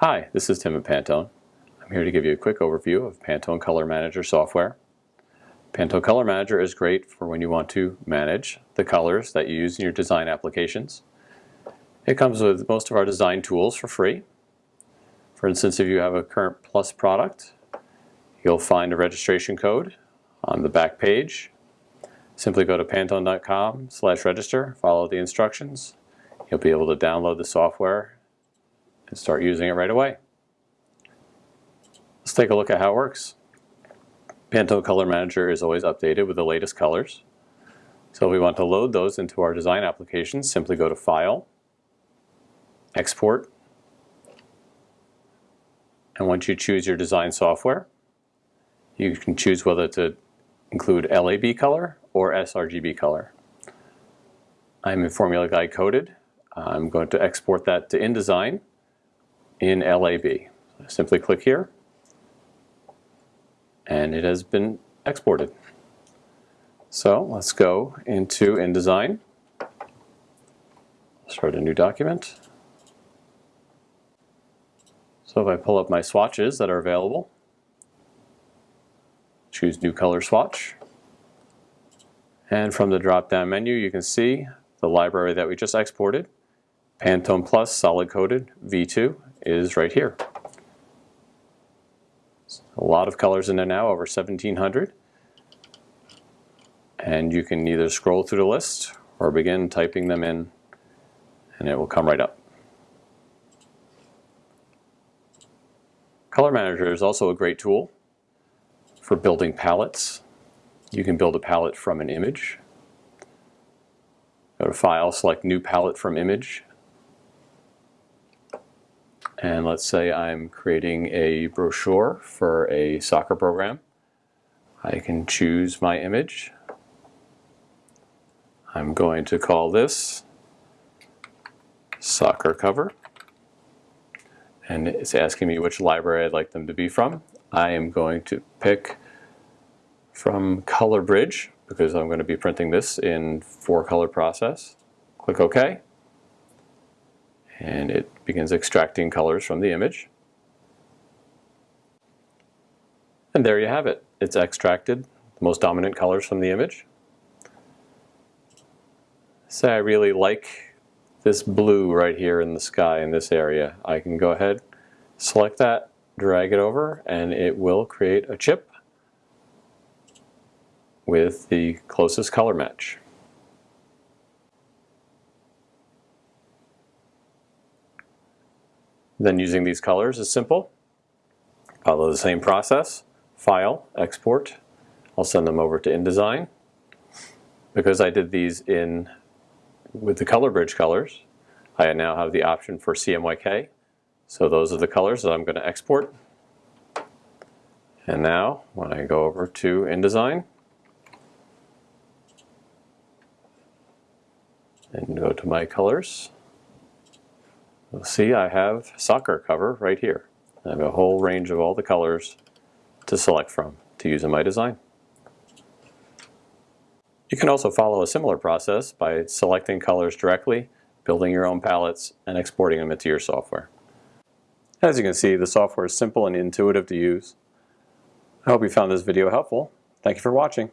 Hi, this is Tim at Pantone. I'm here to give you a quick overview of Pantone Color Manager software. Pantone Color Manager is great for when you want to manage the colors that you use in your design applications. It comes with most of our design tools for free. For instance, if you have a current Plus product, you'll find a registration code on the back page. Simply go to pantone.com slash register, follow the instructions. You'll be able to download the software and start using it right away. Let's take a look at how it works. Pantone Color Manager is always updated with the latest colors. So if we want to load those into our design applications, simply go to File, Export, and once you choose your design software, you can choose whether to include LAB color or sRGB color. I'm in Formula Guide coated. I'm going to export that to InDesign in LAB. Simply click here and it has been exported. So let's go into InDesign, start a new document. So if I pull up my swatches that are available, choose New Color Swatch, and from the drop-down menu you can see the library that we just exported, Pantone Plus Solid Coated V2 is right here. A lot of colors in there now, over 1700. And you can either scroll through the list or begin typing them in and it will come right up. Color Manager is also a great tool for building palettes. You can build a palette from an image. Go to File, select New Palette from Image, and let's say I'm creating a brochure for a soccer program. I can choose my image. I'm going to call this soccer cover. And it's asking me which library I'd like them to be from. I am going to pick from Color Bridge because I'm going to be printing this in four color process. Click OK and it begins extracting colors from the image. And there you have it. It's extracted the most dominant colors from the image. Say I really like this blue right here in the sky in this area. I can go ahead, select that, drag it over, and it will create a chip with the closest color match. Then using these colors is simple. Follow the same process, file, export. I'll send them over to InDesign. Because I did these in with the color bridge colors, I now have the option for CMYK. So those are the colors that I'm going to export. And now when I go over to InDesign and go to my colors, See I have soccer cover right here. I have a whole range of all the colors to select from to use in my design. You can also follow a similar process by selecting colors directly, building your own palettes, and exporting them into your software. As you can see, the software is simple and intuitive to use. I hope you found this video helpful. Thank you for watching.